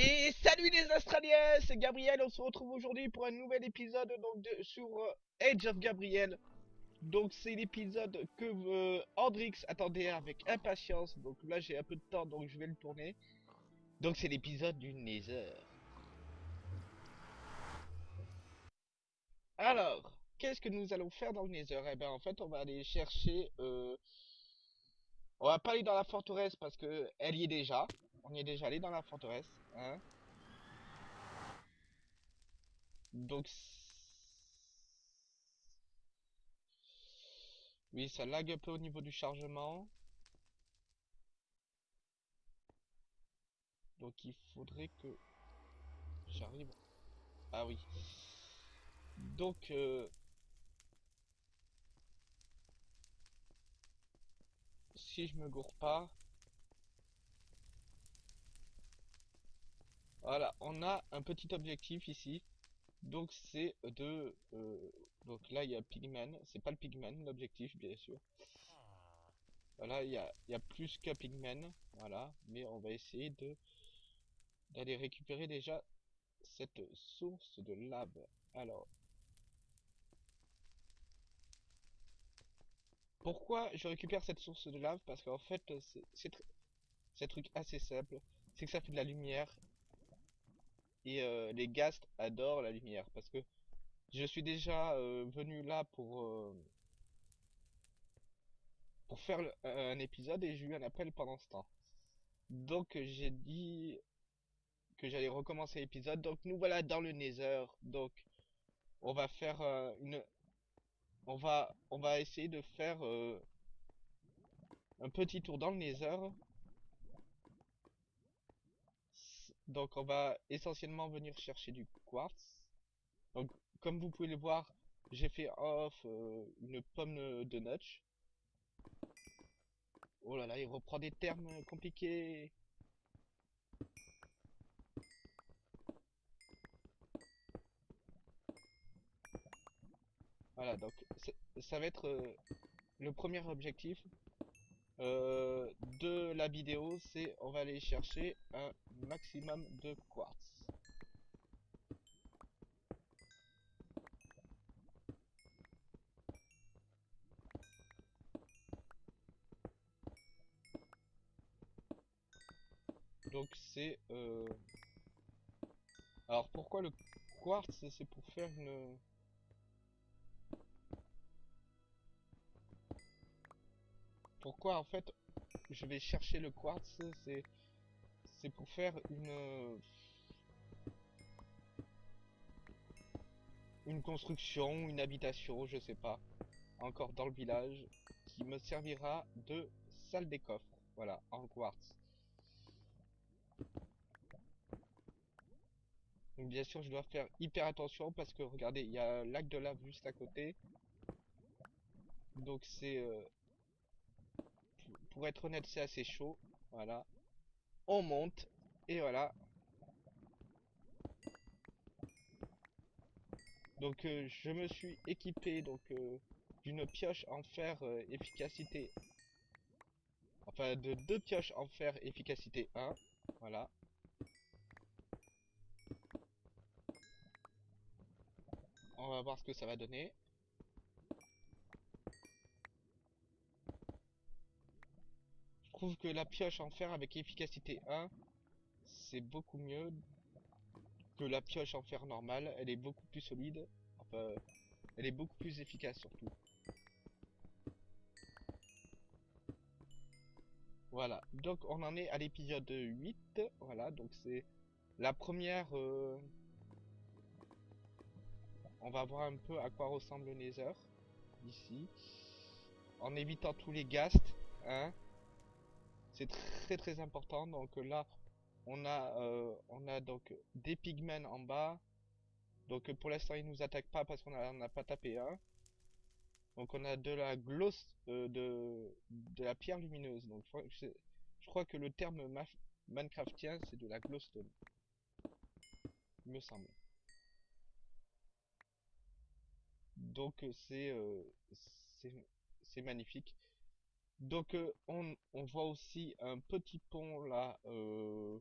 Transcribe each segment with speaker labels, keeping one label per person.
Speaker 1: Et salut les Australiens, c'est Gabriel, on se retrouve aujourd'hui pour un nouvel épisode donc sur euh, Age of Gabriel. Donc c'est l'épisode que euh, Andrix attendait avec impatience, donc là j'ai un peu de temps donc je vais le tourner. Donc c'est l'épisode du Nether. Alors, qu'est-ce que nous allons faire dans le Nether? Eh ben en fait on va aller chercher... Euh... On va pas aller dans la forteresse parce que elle y est déjà. On y est déjà allé dans la forteresse. Hein Donc... Oui, ça lag un peu au niveau du chargement. Donc il faudrait que j'arrive. Ah oui. Donc euh, si je me gourre pas. Voilà, on a un petit objectif ici. Donc c'est de... Euh, donc là il y a Pigman. C'est pas le Pigman l'objectif bien sûr. Voilà, il y a, plus qu'un Pigman. Voilà, mais on va essayer de d'aller récupérer déjà cette source de lave. Alors... Pourquoi je récupère cette source de lave? Parce qu'en fait, c'est un truc assez simple. C'est que ça fait de la lumière et euh, les ghasts adorent la lumière parce que je suis déjà euh, venu là pour euh, faire un épisode et j'ai eu un appel pendant ce temps. Donc j'ai dit que j'allais recommencer l'épisode. Donc nous voilà dans le Nether. Donc on va faire une on va on va essayer de faire un petit tour dans le Nether Donc on va essentiellement venir chercher du quartz. Donc comme vous pouvez le voir, j'ai fait off euh, une pomme de notch. Oh là là, il reprend des termes compliqués. Voilà, donc ça va être euh, le premier objectif. Euh, de la vidéo, c'est on va aller chercher un maximum de quartz. Donc c'est... Euh... Alors pourquoi le quartz C'est pour faire une... pourquoi en fait je vais chercher le quartz, c'est c'est pour faire une une construction, une habitation, je sais pas, encore dans le village, qui me servira de salle des coffres, voilà, en quartz. Donc bien sûr, je dois faire hyper attention parce que regardez, il y a un lac de lave juste à côté. Donc c'est euh, pour être honnête, c'est assez chaud. Voilà. On monte. Et voilà. Donc euh, je me suis équipé donc euh, d'une pioche en fer euh, efficacité. Enfin de deux pioches en fer efficacité 1. Voilà. On va voir ce que ça va donner. Trouve que la pioche en fer avec efficacité 1, c'est beaucoup mieux que la pioche en fer normale. Elle est beaucoup plus solide. Enfin, elle est beaucoup plus efficace surtout. Voilà, donc on en est à l'épisode 8. Voilà, donc c'est la première... Euh, on va voir un peu à quoi ressemble le Nether, ici. En évitant tous les ghasts, hein. C'est très très important. Donc là, on a, euh, on a donc des pigments en bas. Donc pour l'instant, ils nous attaquent pas parce qu'on n'a pas tapé un. Donc on a de la gloss, euh, de, de la pierre lumineuse. Donc je, crois que le terme Minecraftien, c'est de la glowstone. Il me semble. Donc c'est euh, c'est magnifique. Donc euh, on, voit aussi un petit pont là euh,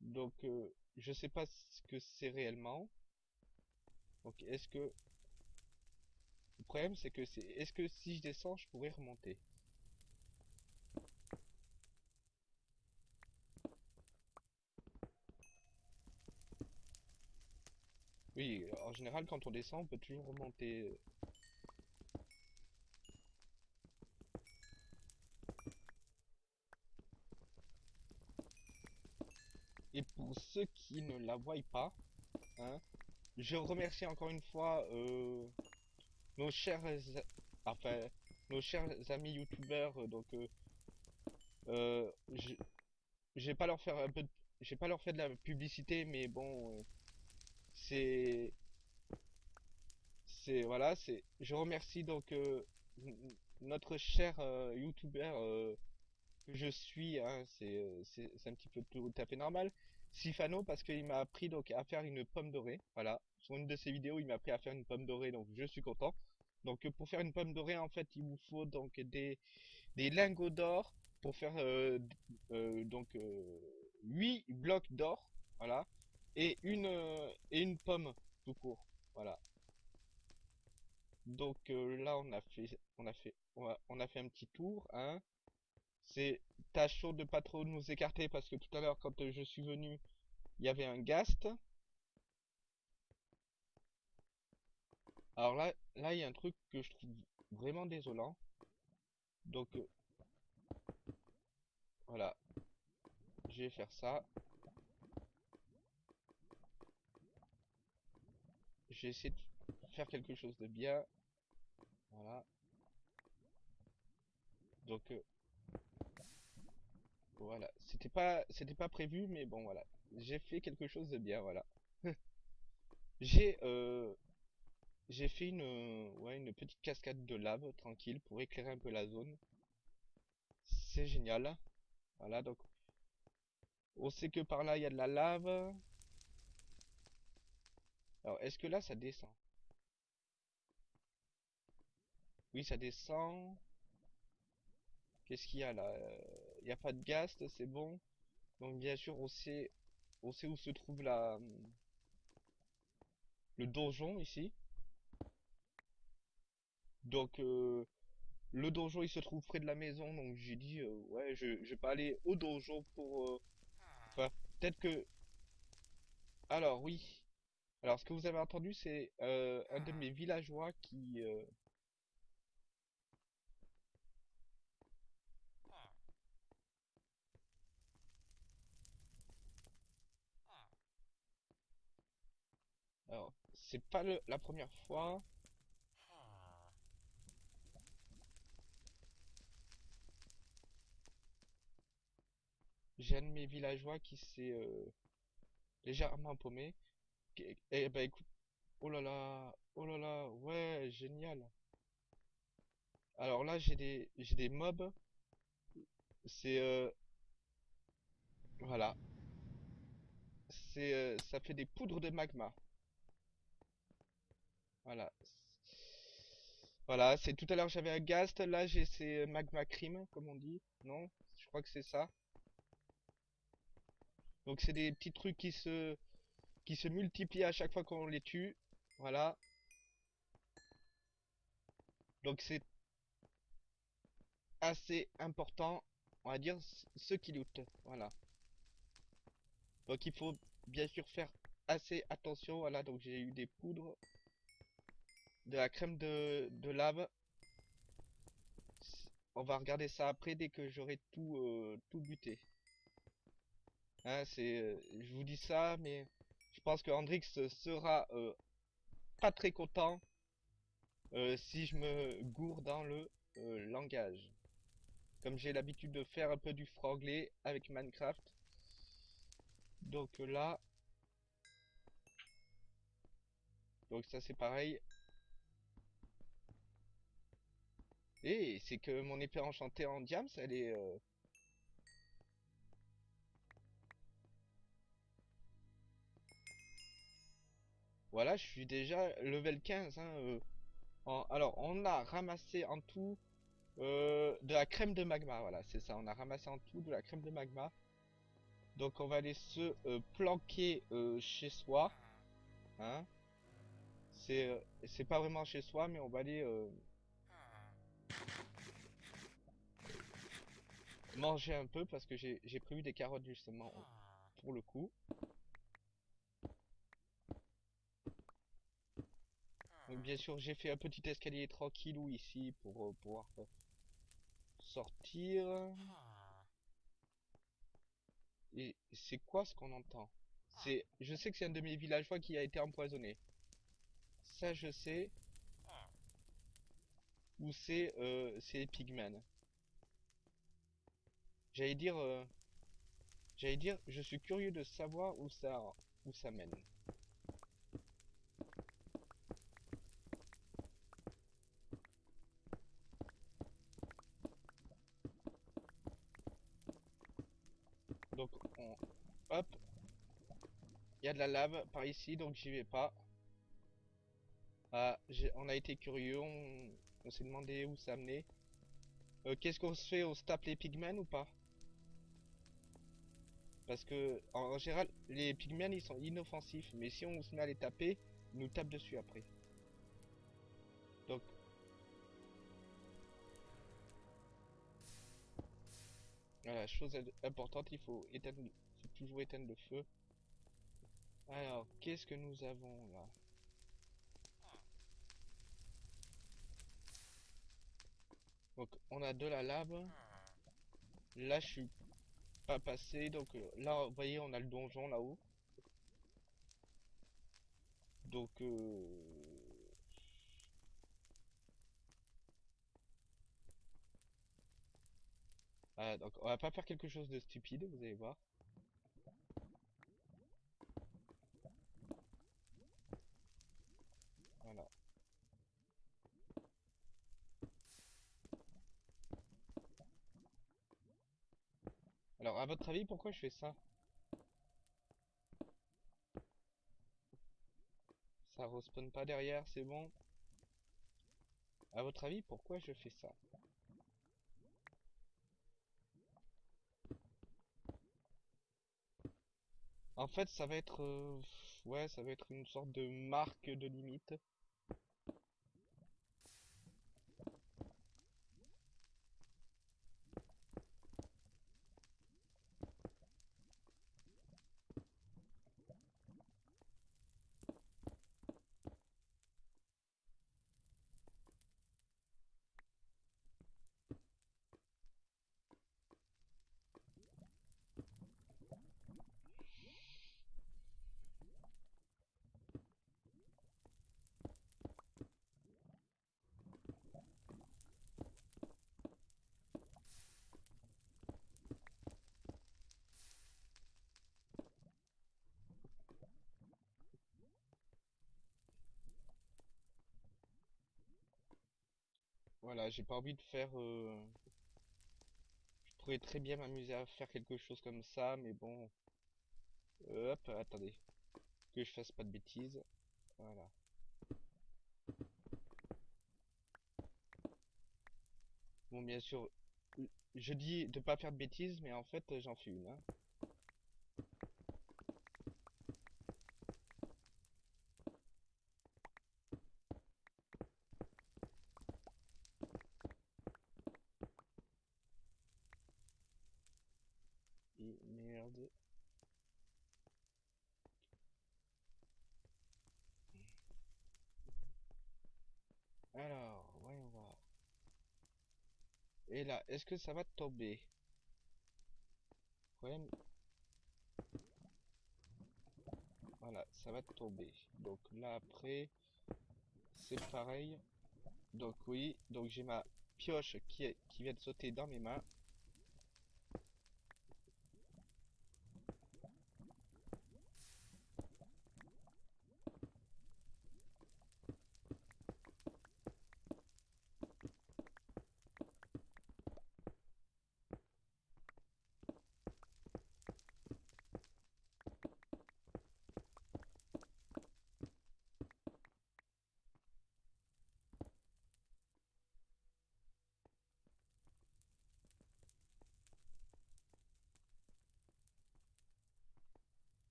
Speaker 1: Donc, euh, je sais pas ce que c'est réellement. Donc, est-ce que... Le problème, c'est que c'est... Est-ce que si je descends, je pourrais remonter? Oui, en général, quand on descend, on peut toujours remonter. Et pour ceux qui ne la voient pas, hein, je remercie encore une fois euh, nos chers, enfin, nos chers amis youtubeurs. euh, Donc, euh, euh, vais pas leur faire un peu, vais pas leur faire de la publicité, mais bon, c'est, c'est, voilà, c'est, je remercie donc notre cher youtubeur je suis, hein, c'est, euh, c'est, un petit peu tout à fait normal. Sifano parce qu'il m'a appris donc à faire une pomme dorée. Voilà, sur une de ses vidéos, il m'a appris à faire une pomme dorée, donc je suis content. Donc euh, pour faire une pomme dorée, en fait, il vous faut donc des, lingots d'or pour faire euh, donc euh, 8 blocs d'or, voilà, et une et une pomme tout court. Voilà. Donc là on a fait on a fait on a fait un petit tour, hein. C'est tâchons de pas trop nous écarter parce que tout à l'heure quand je suis venu, il y avait un ghast. Alors là là il y a un truc que je trouve vraiment désolant. Donc euh, voilà, je vais faire ça. J'ai essayé de faire quelque chose de bien. Voilà. Donc euh, voilà, c'était pas c'était pas prévu mais bon voilà. J'ai fait quelque chose de bien, voilà. J'ai euh, j'ai fait une euh, une petite cascade de lave tranquille pour éclairer un peu la zone. C'est génial. Voilà, donc on sait que par là il y a de la lave. Alors, est-ce que là ça descend? Oui, ça descend. Qu'est-ce qu'il y a là? Euh, n'y a pas de ghast, c'est bon. Donc bien sûr, on sait on sait où se trouve la le donjon ici. Donc euh, le donjon il se trouve près de la maison, donc j'ai dit euh, ouais je, vais pas aller au donjon pour euh, peut-être que alors oui. Alors ce que vous avez entendu c'est un de mes villageois qui euh, alors c'est pas le- la première fois. J'ai un de mes villageois qui s'est euh, légèrement paumé. Qui- Eh ben écoute, oh là là, oh là là, ouais, génial. Alors là j'ai des j'ai des mobs, c'est euh, voilà, c'est euh, ça fait des poudres de magma. Voilà. Voilà, c'est tout à l'heure j'avais un ghast, là j'ai ces magma cream comme on dit. Non? Je crois que c'est ça. Donc c'est des petits trucs qui se qui se multiplient à chaque fois qu'on les tue. Voilà. Donc c'est assez important, on va dire, ceux qui lootent. Voilà. Donc il faut bien sûr faire assez attention. Voilà, donc j'ai eu des poudres, de la crème de, lave. On va regarder ça après dès que j'aurai tout, euh, tout buté. Hein, c'est, euh, je vous dis ça, mais je pense que Hendrix sera euh, pas très content si je me gourre dans le langage. Comme j'ai l'habitude de faire un peu du franglais avec Minecraft. Donc là, donc ça c'est pareil. Et c'est que mon épée enchantée en diams, elle est... euh, Voilà, je suis déjà level 15. hein, euh, Alors, on a ramassé en tout euh, de la crème de magma. Voilà, c'est ça. On a ramassé en tout de la crème de magma. Donc on va aller se planquer chez soi. Hein C'est pas vraiment chez soi, mais on va aller manger un peu parce que j'ai prévu des carottes justement pour le coup. Donc bien sûr j'ai fait un petit escalier tranquillou ici pour euh, pouvoir euh, sortir. Et c'est quoi ce qu'on entend? C'est, je sais que c'est un de mes villageois qui a été empoisonné. Ça je sais. Ou c'est euh, pigmen. J'allais dire, euh, j'allais dire, je suis curieux de savoir où ça où ça mène. Donc on, hop, il y a de la lave par ici, donc j'y vais pas. Ah, on a été curieux, on, on s'est demandé où ça menait. Euh, Qu'est-ce qu'on se fait? On se tape les pigmen ou pas? Parce que, en, général, les pigmen ils sont inoffensifs, mais si on se met à les taper, ils nous tapent dessus après. Donc, voilà, chose importante, il faut éteindre, faut toujours éteindre le feu. Alors, qu'est-ce que nous avons là? Donc, on a de la lave. Là, je suis pas passé, donc euh, là, vous voyez, on a le donjon là-haut. Donc, euh, ah, donc on va pas faire quelque chose de stupide, vous allez voir. Voilà. Alors, à votre avis, pourquoi je fais ça? Ça respawn pas derrière, c'est bon. À votre avis, pourquoi je fais ça? En fait, ça va être, euh, ouais, ça va être une sorte de marque de limite. Voilà, j'ai pas envie de faire. euh, Je pourrais très bien m'amuser à faire quelque chose comme ça, mais bon. Hop, attendez. Que je fasse pas de bêtises. Voilà. Bon, bien sûr, je dis de pas faire de bêtises, mais en fait, j'en fais une. hein. Et merde. Alors, voyons voir. Et là, est-ce que ça va tomber? Voilà, ça va tomber. Donc là après, c'est pareil. Donc oui, donc j'ai ma pioche qui, est- qui vient de sauter dans mes mains.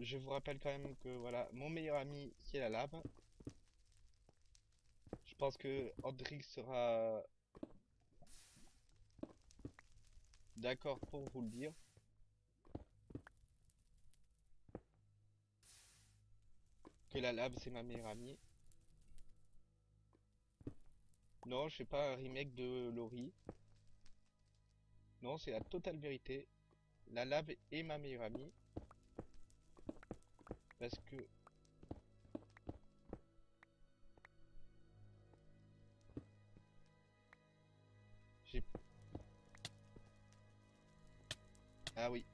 Speaker 1: Je vous rappelle quand même que voilà, mon meilleur ami c'est la lave. Je pense que Andrix sera d'accord pour vous le dire. Que la lave c'est ma meilleure amie. Non, je fais pas un remake de Lori. Non, c'est la totale vérité. La lave est ma meilleure amie. Parce que... J'ai... Ah oui.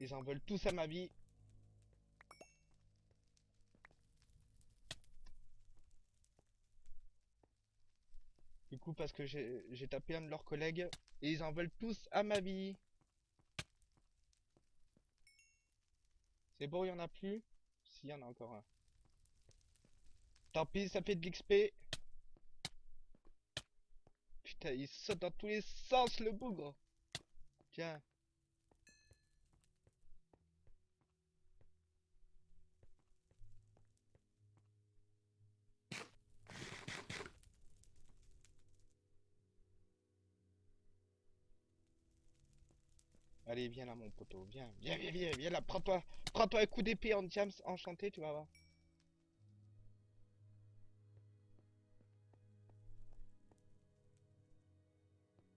Speaker 1: Ils en veulent tous à ma vie. Coup, parce que j'ai tapé un de leurs collègues et ils en veulent tous à ma vie. C'est bon, il y en a plus? Si, il y en a encore un. Tant pis, ça fait de l'XP. Putain, il saute dans tous les sens, le bougre. Tiens. Allez, viens là, mon poteau. Viens, viens, viens, viens, viens là. Prends-toi, prends-toi un coup d'épée en jams enchanté, tu vas voir.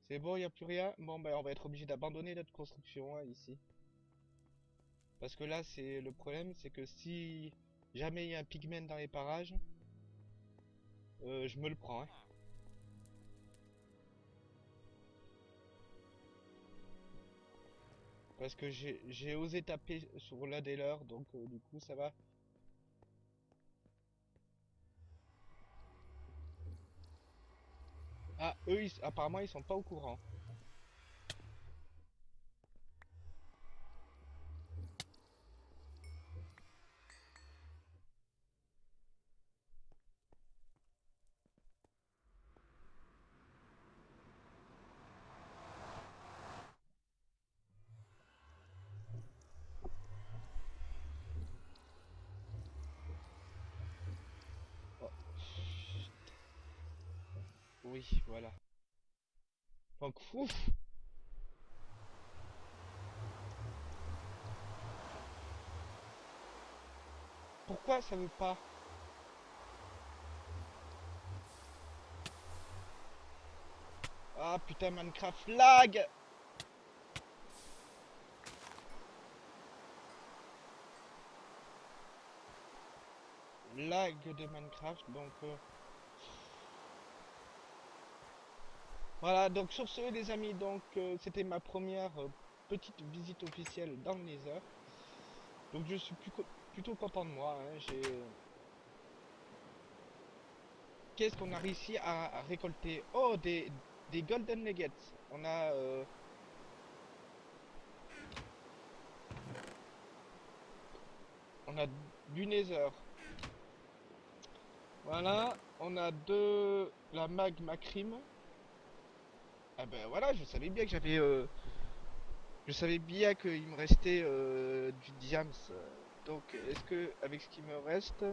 Speaker 1: C'est bon, il a plus rien? Bon, ben, on va être obligé d'abandonner notre construction hein, ici. Parce que là, c'est le problème, c'est que si jamais il y a un pigment dans les parages, euh, je me le prends. Hein. Parce que j'ai osé taper sur l'un des leurs, donc euh, du coup ça va. Ah, eux, apparemment ils sont pas au courant. Oui, voilà. Donc, ouf. Pourquoi ça veut pas? Ah putain Minecraft lag! Lag de Minecraft donc euh, Voilà, donc sur ce les amis, donc euh, c'était ma première euh, petite visite officielle dans le Nether. Donc je suis plutôt content de moi. Hein, j'ai Qu'est-ce qu'on a réussi à, récolter? Oh, des, Golden Nuggets. On a... Euh, on a du Nether. Voilà, on a de la magma cream. Ah ben voilà, je savais bien que j'avais... Euh, je savais bien qu'il me restait euh, du diams. Donc, est-ce que, avec ce qui me reste,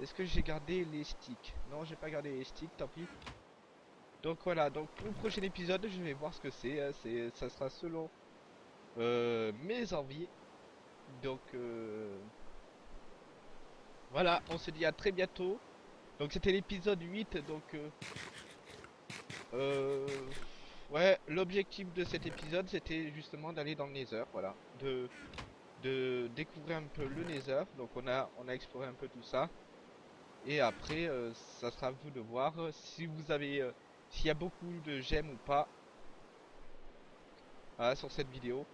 Speaker 1: est-ce que j'ai gardé les sticks? Non, j'ai pas gardé les sticks, tant pis. Donc voilà, donc pour le prochain épisode, je vais voir ce que c'est. Hein, ça sera selon euh, mes envies. Donc voilà, on se dit à très bientôt. Donc c'était l'épisode 8, donc euh, Ouais, l'objectif de cet épisode, c'était justement d'aller dans le Nether, voilà. De, de découvrir un peu le Nether. Donc on a, on a exploré un peu tout ça. Et après, euh, ça sera à vous de voir si vous avez... Euh, s'il y a beaucoup de j'aime ou pas. Voilà, sur cette vidéo.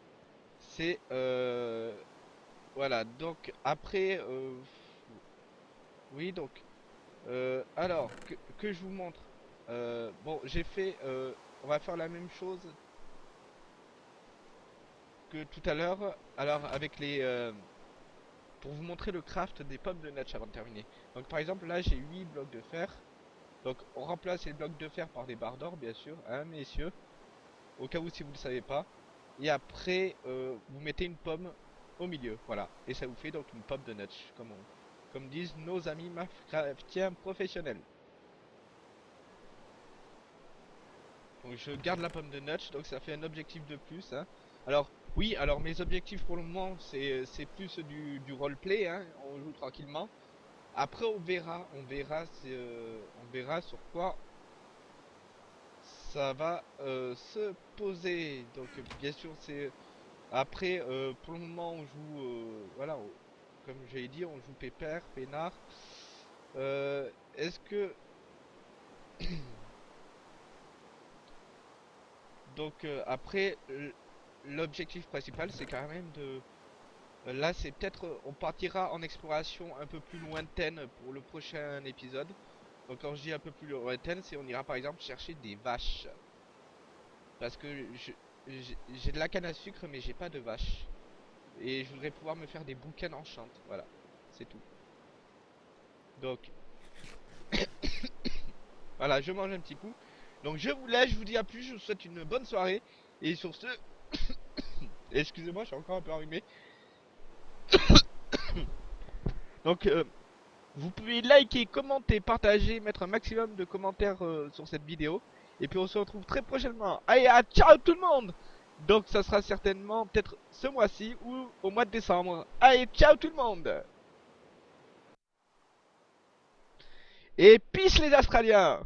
Speaker 1: C'est... Euh, voilà, donc après... oui, donc... alors, que, que, je vous montre. bon, j'ai fait on va faire la même chose que tout à l'heure. Alors avec les... Euh, pour vous montrer le craft des pommes de natch avant de terminer. Donc par exemple là j'ai 8 blocs de fer. Donc on remplace les blocs de fer par des barres d'or, bien sûr, hein, messieurs. Au cas où si vous ne le savez pas. Et après, euh, vous mettez une pomme au milieu, voilà. Et ça vous fait donc une pomme de notch, comme, disent nos amis Minecraftiens professionnels. Je garde la pomme de notch, donc ça fait un objectif de plus. Hein. Alors, oui, alors mes objectifs pour le moment, c'est plus du, du roleplay, hein. on joue tranquillement. Après, on verra, on verra, euh, on verra sur quoi ça va euh, se poser. Donc, bien sûr, c'est après, euh, pour le moment, on joue, voilà, comme j'ai dit, on joue pépère, peinard. Est-ce que donc après, l'objectif principal, c'est quand même de euh, là, c'est peut-être, euh, on partira en exploration un peu plus lointaine pour le prochain épisode. Donc quand je dis un peu plus lointaine, c'est on ira par exemple chercher des vaches. Parce que j'ai de la canne à sucre, mais j'ai pas de vaches. Et je voudrais pouvoir me faire des bouquins enchantes. Voilà, c'est tout. Donc, voilà, je mange un petit coup. Donc je vous laisse, je vous dis à plus, je vous souhaite une bonne soirée. Et sur ce, excusez-moi, je suis encore un peu enrhumé. Donc, euh, vous pouvez liker, commenter, partager, mettre un maximum de commentaires euh, sur cette vidéo. Et puis on se retrouve très prochainement. Allez, à ciao tout le monde Donc ça sera certainement peut-être ce mois-ci ou au mois de décembre. Allez, ciao tout le monde Et peace les Australiens